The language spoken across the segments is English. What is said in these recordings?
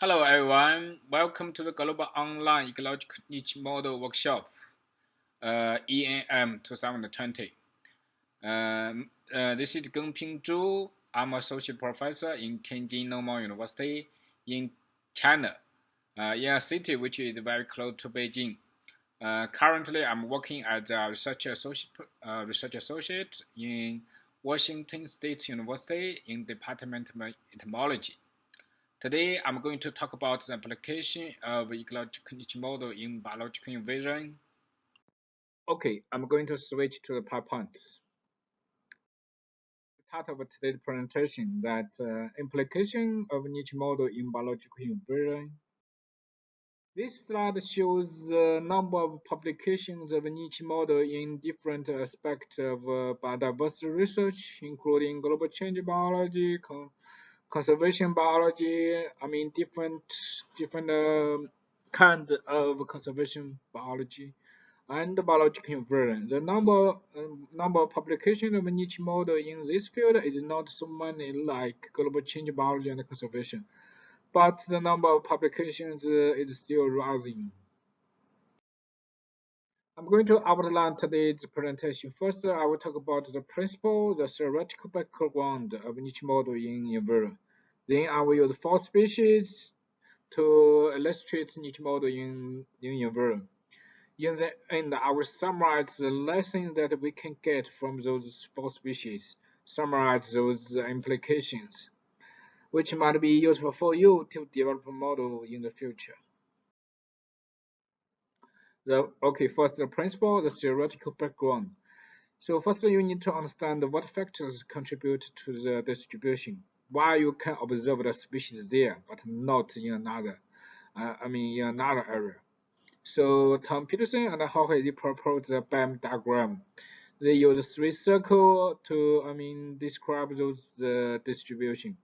Hello everyone, welcome to the Global Online Ecological Niche Model Workshop, uh, ENM 2020. Um, uh, this is Gengping Zhu. I'm associate professor in Tianjin Normal University in China, uh, in a city which is very close to Beijing. Uh, currently, I'm working as a research associate, uh, research associate in Washington State University in Department of Entomology. Today, I'm going to talk about the application of ecological niche model in biological invasion. Okay, I'm going to switch to the PowerPoint. Part of today's presentation that uh, implication of niche model in biological invasion. This slide shows the number of publications of niche model in different aspects of uh, biodiversity research, including global change biology, conservation biology, I mean different different uh, kind of conservation biology and biological inference. The number uh, number of publications of niche model in this field is not so many like global change biology and conservation, but the number of publications uh, is still rising. I'm going to outline today's presentation. First, I will talk about the principle, the theoretical background of niche model in inversion. Then I will use four species to illustrate niche model in, in inversion. In the end, I will summarize the lessons that we can get from those four species, summarize those implications, which might be useful for you to develop a model in the future. The, okay, first the principle, the theoretical background. So first you need to understand what factors contribute to the distribution. Why you can observe the species there, but not in another, uh, I mean in another area. So Town Peterson and Jorge they proposed the BAM diagram. They use three circles to, I mean, describe those uh, distribution,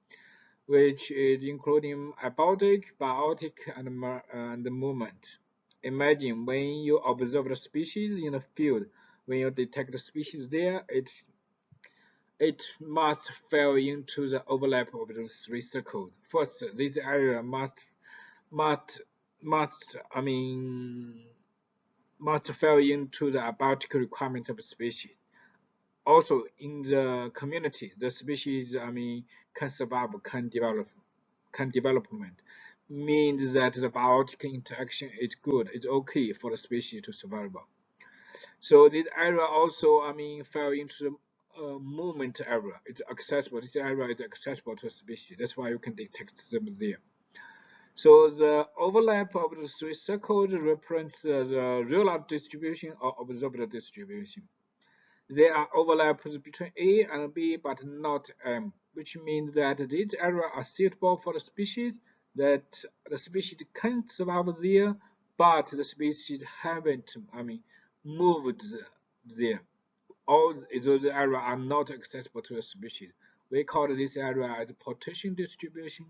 which is including abiotic, biotic, and, and movement. Imagine when you observe the species in the field, when you detect the species there, it it must fall into the overlap of the three circles. First, this area must must must I mean must fall into the abiotic requirement of the species. Also, in the community, the species I mean can survive, can develop, can development means that the biotic interaction is good, it's okay for the species to survive. So this area also, I mean, fell into the uh, movement area. It's accessible. This area is accessible to a species. That's why you can detect them there. So the overlap of the three circles represents uh, the real distribution or observed distribution. There are overlaps between A and B, but not M, which means that these areas are suitable for the species that the species can survive there, but the species haven't, I mean, moved there. All those areas are not accessible to the species. We call this area as partition distribution.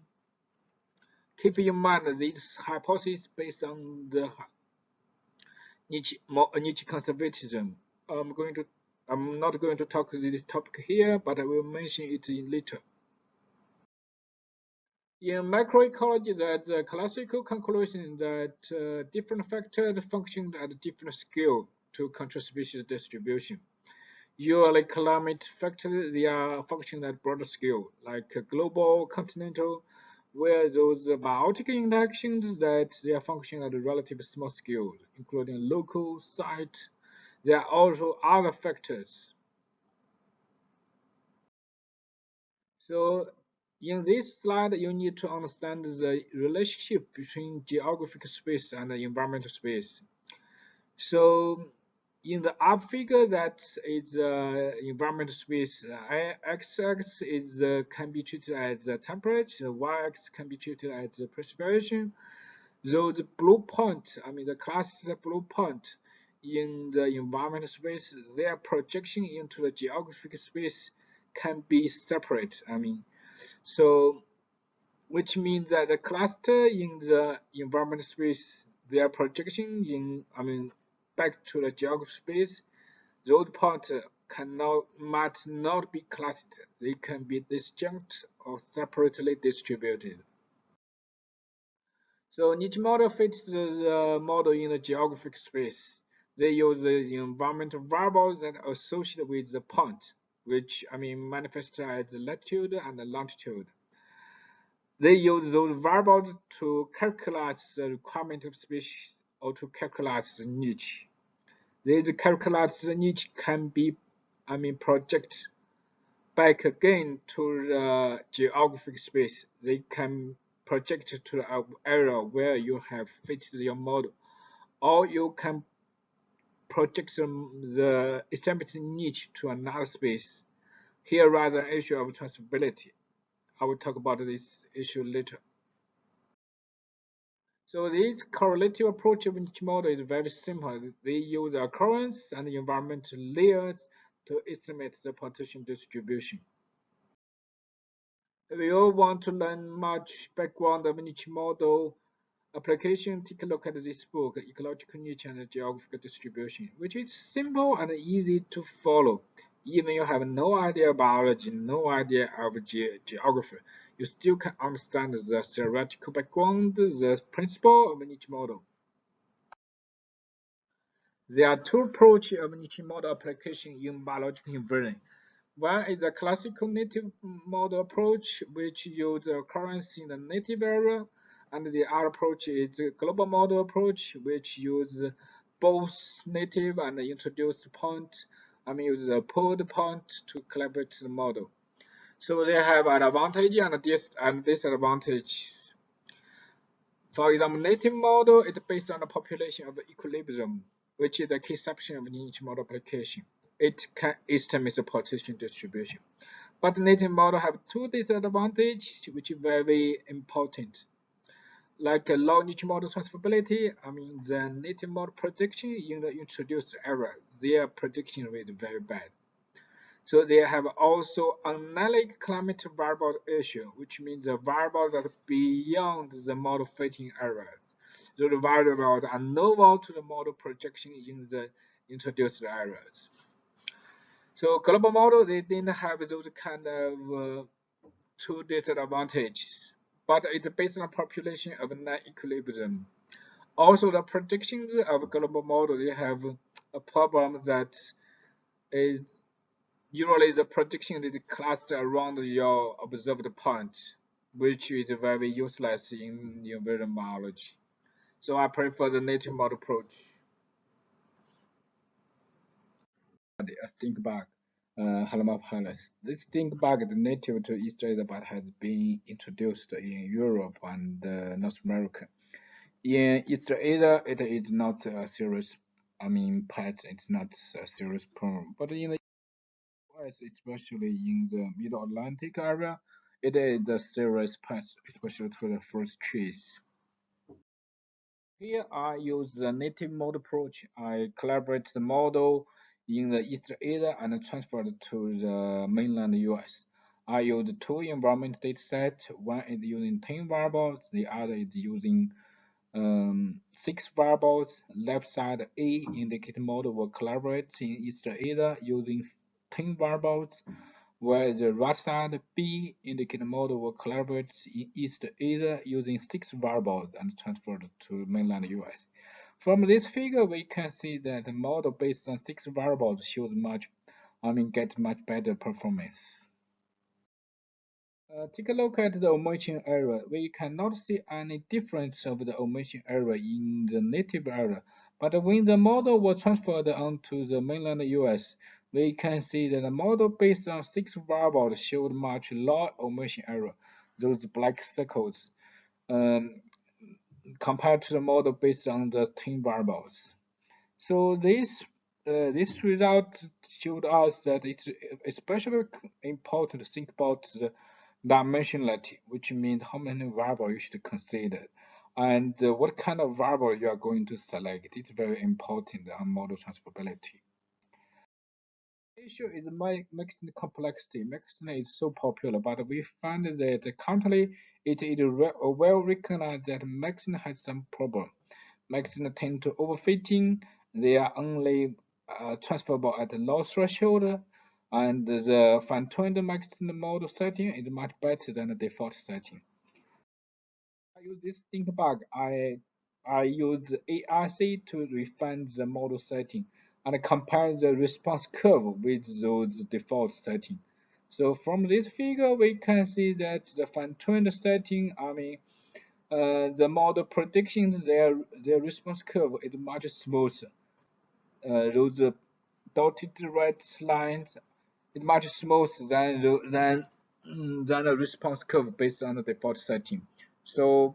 Keep in mind this hypothesis based on the niche, niche conservatism. I'm going to I'm not going to talk this topic here, but I will mention it in later. In macroecology, there's a classical conclusion that uh, different factors function at different scale to control species distribution. Usually climate factors, they are function at broader scale, like global, continental, where those biotic interactions that they are function at a relatively small scale, including local, site. There are also other factors. So in this slide, you need to understand the relationship between geographic space and environmental space. So in the up figure, that is uh, environmental space. Uh, x-axis is uh, can be treated as the temperature. The y-axis can be treated as the precipitation. Those blue point, I mean the cluster blue point in the environmental space, their projection into the geographic space can be separate. I mean so, which means that the cluster in the environment space, their projection in, I mean, back to the geographic space, those parts cannot, might not be clustered. They can be disjunct or separately distributed. So niche model fits the model in the geographic space. They use the environmental variables that are associated with the point, which I mean manifest as latitude and longitude. They use those variables to calculate the requirement of species or to calculate the niche. These calculated niche can be, I mean, projected back again to the geographic space. They can project to the area where you have fitted your model, or you can project the estimated niche to another space. Here lies an issue of transferability. I will talk about this issue later. So this correlative approach of niche model is very simple. They use the occurrence and the environmental layers to estimate the partition distribution. If you all want to learn much background of niche model application, take a look at this book, Ecological Niche and Geographical Distribution, which is simple and easy to follow. Even you have no idea of biology, no idea of ge geography, you still can understand the theoretical background, the principle of niche model. There are two approaches of niche model application in biological environment. One is a classical native model approach, which uses occurrence in the native area, and the other approach is global model approach, which uses both native and introduced point, I mean use the pooled point to collaborate the model. So they have an advantage and, dis and disadvantage. For example, native model is based on the population of equilibrium, which is the key section of niche model application it can estimate the partition distribution. But native model have two disadvantages which are very important. Like a low niche model transferability, I mean the native model prediction in the introduced area, their prediction rate is very bad. So they have also analytic climate variable issue, which means the variables are beyond the model fitting. So the variables are novel to the model projection in the introduced areas. So global model, they didn't have those kind of uh, two disadvantages, but it's based on population of non-equilibrium. Also, the predictions of global model, have a problem that is usually the prediction is clustered around your observed point, which is very useless in environment biology. So I prefer the native model approach. a think bug, uh, Halimapalus. This stink bug is native to East Asia but has been introduced in Europe and uh, North America. In East Asia, it is not a serious, I mean, pet, it's not a serious problem. But in the US, especially in the Middle Atlantic area, it is a serious pet, especially for the first trees. Here I use the native model approach. I collaborate the model in the East Asia and transferred to the mainland US. I used two environment datasets. One is using 10 variables, the other is using um, 6 variables. Left side A indicator model will collaborate in East Asia using 10 variables, while the right side B indicator model will collaborate in East Asia using 6 variables and transferred to mainland US. From this figure, we can see that the model based on six variables shows much, I mean, get much better performance. Uh, take a look at the omission error. We cannot see any difference of the omission error in the native area, but when the model was transferred onto the mainland US, we can see that the model based on six variables showed much lower omission error, those black circles. Um, compared to the model based on the 10 variables. So this uh, this result showed us that it's especially important to think about the dimensionality, which means how many variables you should consider and uh, what kind of variable you are going to select. It's very important on model transferability issue is Maxent complexity. Maxent is so popular, but we find that currently it is well recognized that Maxent has some problem. Maxent tend to overfitting. They are only uh, transferable at a low threshold, and the fine-tuned Maxent model setting is much better than the default setting. I use this stink bug, I I use ARC to refine the model setting and compare the response curve with those default settings. So from this figure, we can see that the fine-tuned setting, I mean, uh, the model predictions, their their response curve is much smoother. Uh, those dotted red lines is much smoother than than than the response curve based on the default setting. So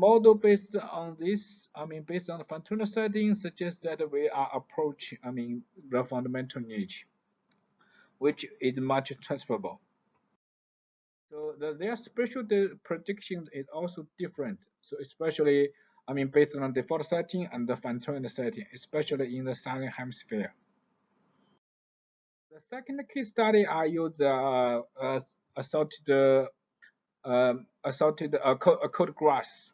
model based on this, I mean, based on the fine-tuned setting, suggests that we are approaching, I mean, the fundamental niche, which is much transferable. So the, their spatial prediction is also different. So especially, I mean, based on default setting and the fine-tuned setting, especially in the southern hemisphere. The second case study, I use uh, uh, assorted, uh, assorted uh, cordgrass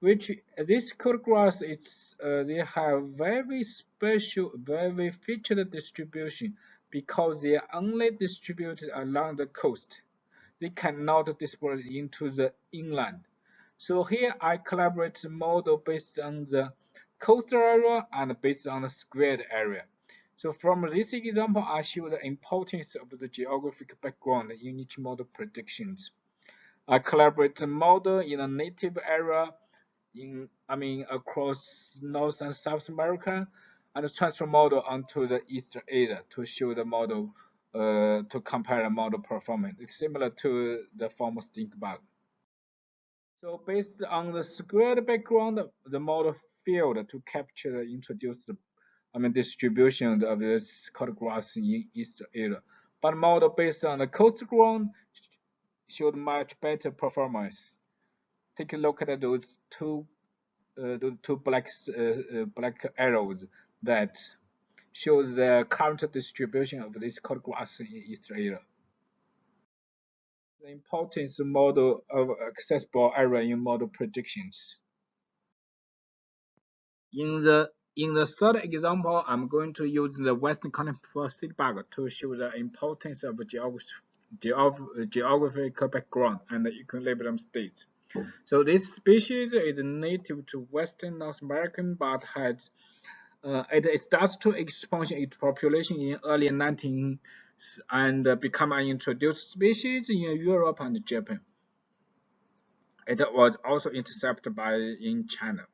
which this cordgrass is uh, they have very special very featured distribution because they are only distributed along the coast. They cannot disperse into the inland. So here i collaborate the model based on the coastal area and based on the squared area. So from this example i show the importance of the geographic background in niche model predictions. I collaborate the model in a native area in I mean across North and South America and transfer model onto the Eastern Asia to show the model uh, to compare the model performance. It's similar to the former stink bug. So based on the squared background, the model failed to capture the introduced I mean distribution of this cordgrass in East Asia. But model based on the coast ground showed much better performance take a look at those two uh, those two black uh, uh, black arrows that show the current distribution of this cordgrass in Israel. The importance model of accessible area in model predictions. In the in the third example, I'm going to use the Western Continental bug to show the importance of geography, geographical background and equilibrium states. So this species is native to western North America but has uh, it starts to expand its population in early 19 and become an introduced species in Europe and Japan. It was also intercepted by in China.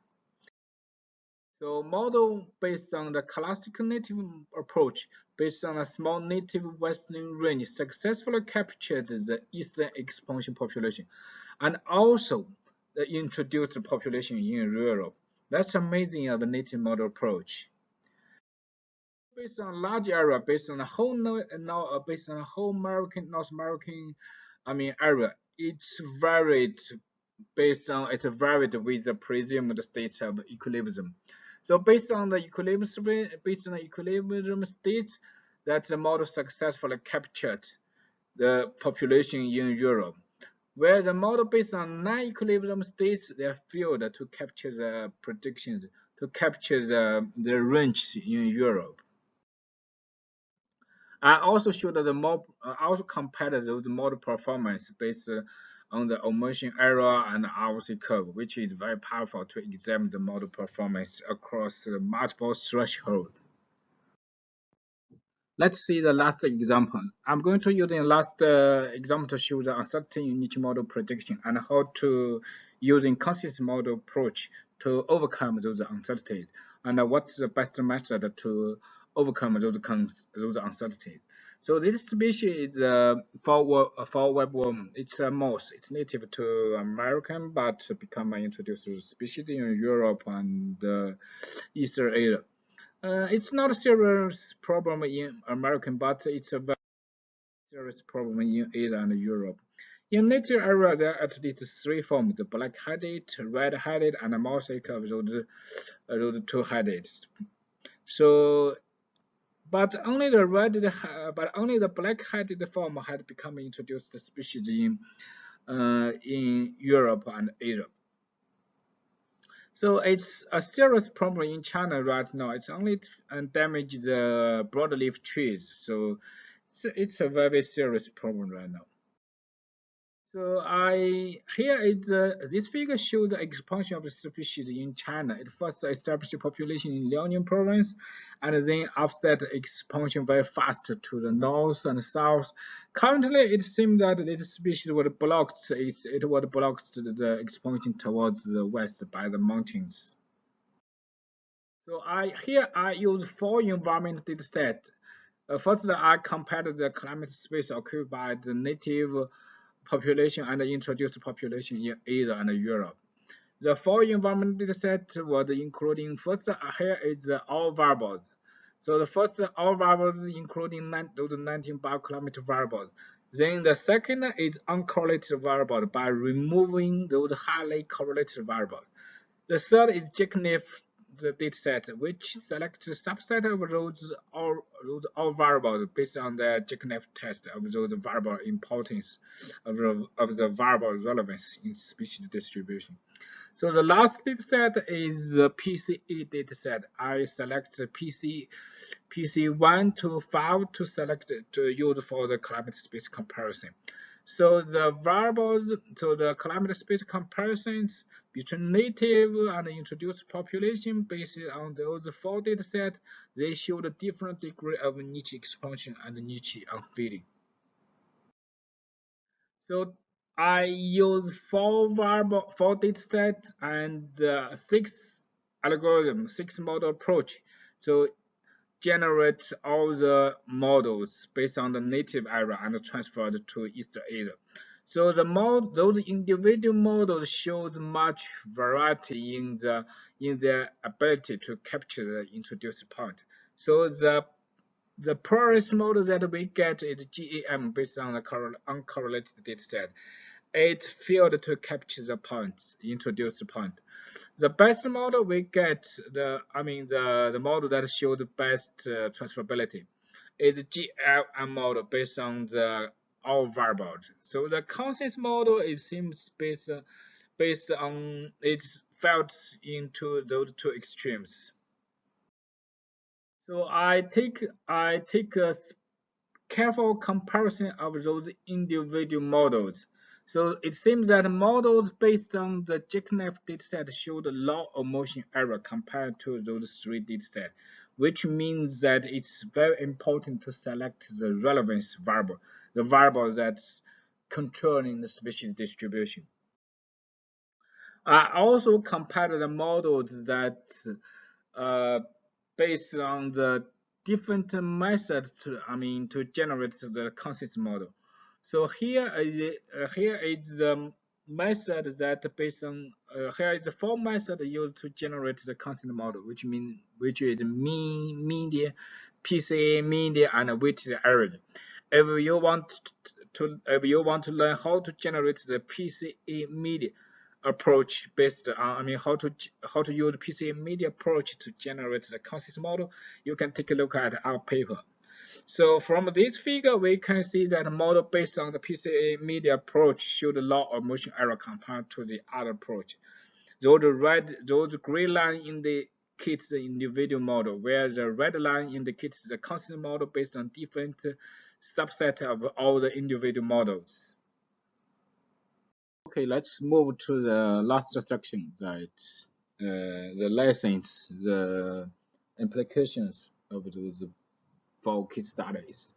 So model based on the classical native approach, based on a small native western range, successfully captured the eastern expansion population and also the introduced population in Europe. That's amazing of the native model approach. Based on large area, based on the whole now uh, based on the whole American North American, I mean area, it's varied based on it varied with the presumed state of equilibrium. So based on the equilibrium based on the equilibrium states that the model successfully captured the population in Europe where the model based on non-equilibrium states they failed to capture the predictions to capture the, the range in Europe. I also showed the more also compared those model performance based on the omission error and RC curve, which is very powerful to examine the model performance across multiple thresholds. Let's see the last example. I'm going to use the last uh, example to show the uncertainty in niche model prediction and how to using consistent model approach to overcome those uncertainties and uh, what's the best method to overcome those those uncertainties. So this species is uh, for fall webworm. It's a mouse. It's native to American, but become introduced species in Europe and uh, Eastern Asia. Uh, it's not a serious problem in America, but it's a very serious problem in Asia and Europe. In native area, there are at least three forms: black-headed, red-headed, and mosaic of those, uh, those two-headed. So, but only the red, but only the black-headed form had become introduced species in uh, in Europe and Asia. So it's a serious problem in China right now. It's only uh, damage the broadleaf trees. So it's, it's a very serious problem right now. So I here is uh, this figure shows the expansion of the species in China. It first established population in Liaoning province, and then after that expansion very fast to the north and south. Currently, it seems that this species was blocked. It, it was blocked the expansion towards the west by the mountains. So I here I use four environment data set. Uh, first, I compared the climate space occupied by the native population and introduced population in Asia and Europe. The four environment dataset was including first here is all variables. So the first all variables including those 19 bioclimate variables. Then the second is uncorrelated variable by removing those highly correlated variables. The third is jackknife the dataset, which selects a subset of those all, those all variables based on the jackknife test of those variable importance of the, of the variable relevance in species distribution. So the last dataset is the PCE dataset. I select PC PC1 to 5 to select to use for the climate space comparison. So the variables, so the climate space comparisons between native and introduced population based on those four data sets, they showed a different degree of niche expansion and niche unfilling. So I use four variable, four data sets and uh, six algorithm, six model approach. So generate all the models based on the native area and transferred to East Asia. So the mod, those individual models shows much variety in the in their ability to capture the introduced point. So the the poorest model that we get is GAM based on the uncorrelated dataset. It failed to capture the points, introduce the point. The best model we get the I mean the the model that shows the best uh, transferability is GLM model based on the all variables. So the consensus model is seems based based on it's felt into those two extremes. So I take I take a careful comparison of those individual models so it seems that models based on the jackknife dataset showed a low motion error compared to those three datasets, which means that it's very important to select the relevance variable, the variable that's controlling the species distribution. I also compared the models that uh, based on the different methods to, I mean, to generate the consensus model. So here is uh, here is the method that based on uh, here is the four method used to generate the consensus model, which mean which is mean, media, PCA, media, and weighted average. If you want to if you want to learn how to generate the PCA media approach based on I mean how to how to use PCA media approach to generate the consensus model, you can take a look at our paper. So from this figure, we can see that model based on the PCA media approach showed a lot of motion error compared to the other approach. Those red, those gray line indicates the individual model, where the red line indicates the constant model based on different subset of all the individual models. Okay, let's move to the last section, that uh, the lessons, the implications of those for case studies.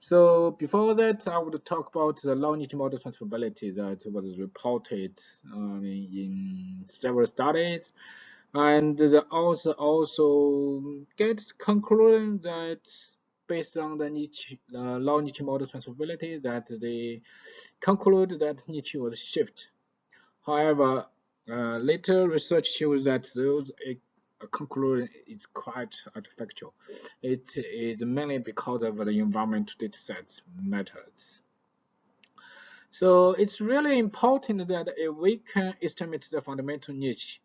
So before that, I would talk about the low-niche model transferability that was reported um, in several studies, and the author also gets conclusion that based on the niche uh, niche model transferability that they conclude that niche was shift. However, uh, later research shows that those conclusion is quite artificial. It is mainly because of the environmental dataset methods. So it's really important that if we can estimate the fundamental niche,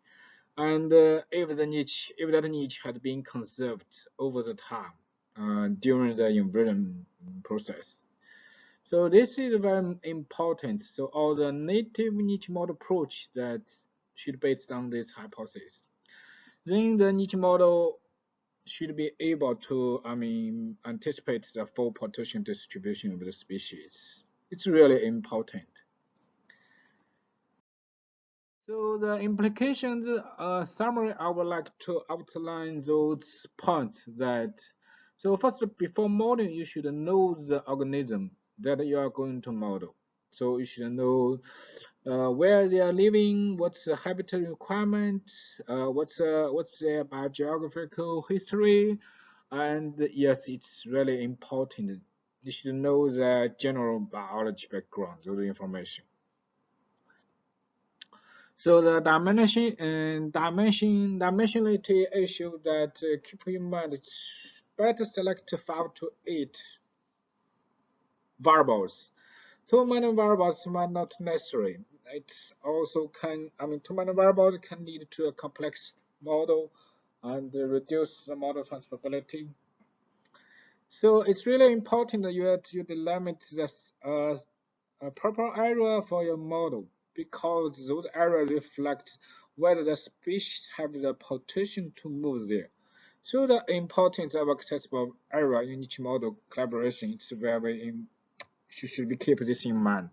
and uh, if the niche, if that niche had been conserved over the time uh, during the inversion process. So this is very important. So all the native niche model approach that should based on this hypothesis then the niche model should be able to, I mean, anticipate the full partition distribution of the species. It's really important. So the implications uh, summary, I would like to outline those points that, so first, before modeling, you should know the organism that you are going to model. So you should know uh, where they are living, what's the habitat requirement, uh, what's uh, what's their biogeographical history, and yes, it's really important. You should know the general biology background, of the information. So the dimension and dimension dimensionality issue that uh, keep in mind it's better select five to eight variables. Too many variables might not necessary. It also can I mean too many variables can lead to a complex model and reduce the model transferability. So it's really important that you, you delimit the uh, proper area for your model because those areas reflect whether the species have the potential to move there. So the importance of accessible area in niche model collaboration is very you should be keep this in mind.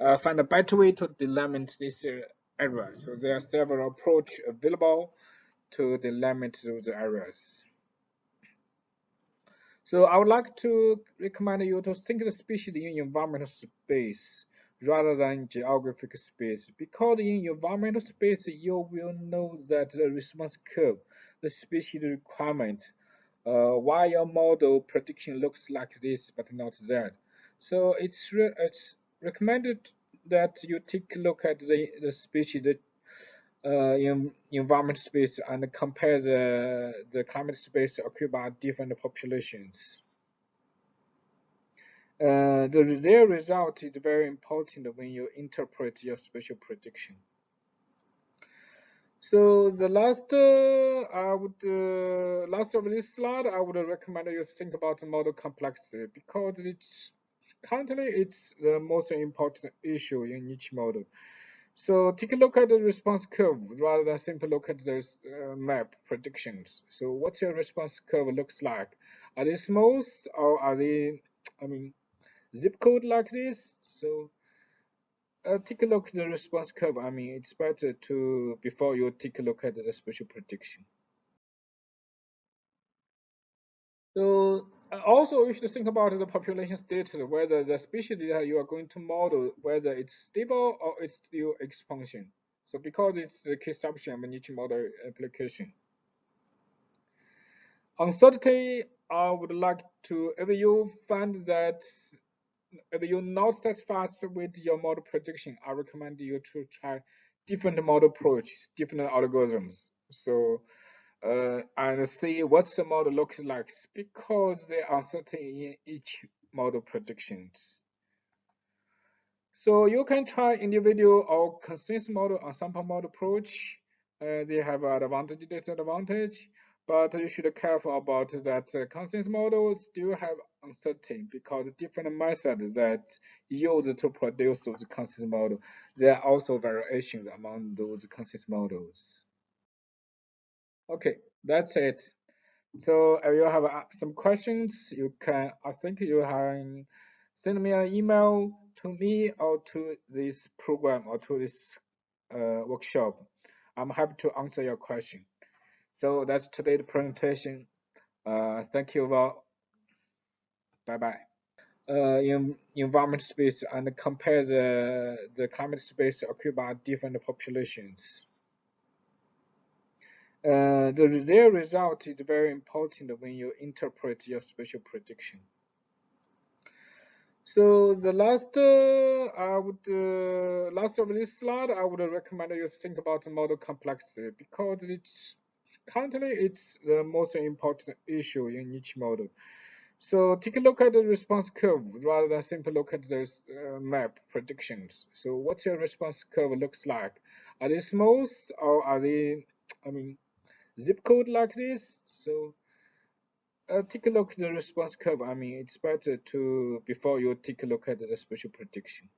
Uh, find a better way to delimit this uh, area. So there are several approaches available to delimit those areas. So I would like to recommend you to think the species in environmental space rather than geographic space. Because in environmental space, you will know that the response curve, the species requirement, uh, why your model prediction looks like this but not that. So it's it's recommended that you take a look at the, the species the, uh, in environment space and compare the, the climate space occupied by different populations. Uh, the their result is very important when you interpret your spatial prediction. So the last, uh, I would, uh, last of this slide, I would recommend you think about the model complexity because it's currently it's the most important issue in niche model. So take a look at the response curve rather than simply look at the uh, map predictions. So what's your response curve looks like? Are they smooth or are they, I mean, zip code like this. So uh, take a look at the response curve. I mean, it's better to, before you take a look at the spatial prediction. So Uh, also you should think about the population status, whether the species that you are going to model, whether it's stable or it's still expansion. So because it's the key assumption of each model application. Uncertainty, I would like to, if you find that if you're not satisfied with your model prediction, I recommend you to try different model approaches, different algorithms. So uh, and see what the model looks like because there are certain in niche model predictions. So you can try individual or consensus model or sample model approach. Uh, they have advantage, disadvantage. But you should be careful about that uh, consensus models still have uncertainty because different methods that used to produce those consensus models, there are also variations among those consensus models. Okay, that's it. So if you have uh, some questions, you can, I think you can send me an email to me or to this program or to this uh, workshop. I'm happy to answer your question. So that's today's presentation. Uh, thank you all. Bye bye. Uh, in environment space and compare the the climate space occupied by different populations. Uh, the their result is very important when you interpret your spatial prediction. So the last, uh, I would, uh, last of this slide, I would recommend you think about the model complexity because it's currently it's the most important issue in niche model. So take a look at the response curve rather than simply look at the uh, map predictions. So what's your response curve looks like? Are they smooth or are they, I mean, zip code like this? So uh, take a look at the response curve. I mean, it's better to, before you take a look at the spatial prediction.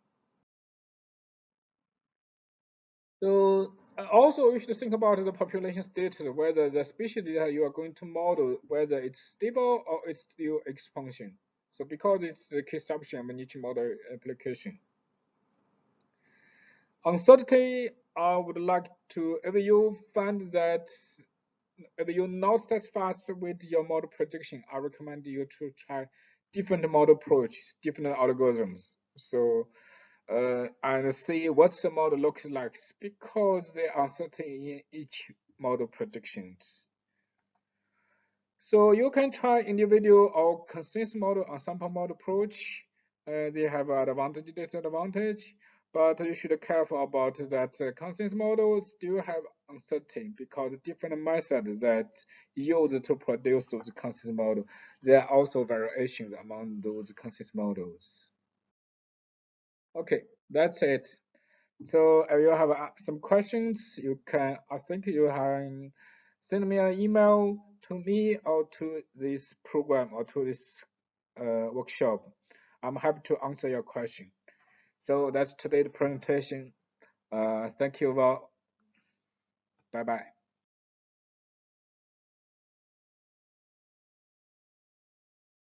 So also you should think about the population status, whether the species that you are going to model, whether it's stable or it's still expansion. So because it's the key assumption of each model application. Uncertainty, I would like to, if you find that, you're not satisfied with your model prediction, I recommend you to try different model approaches, different algorithms. So, uh, and see what the model looks like because there are certain in niche model predictions. So you can try individual or consensus model or sample model approach. Uh, they have advantage, disadvantage, but you should be careful about that uh, consensus models still have uncertainty because different methods that used to produce those consensus models, there are also variations among those consensus models. Okay, that's it. So if you have uh, some questions, you can, I think you can send me an email to me or to this program or to this uh, workshop. I'm happy to answer your question. So that's today's presentation. Uh, thank you all. Bye bye.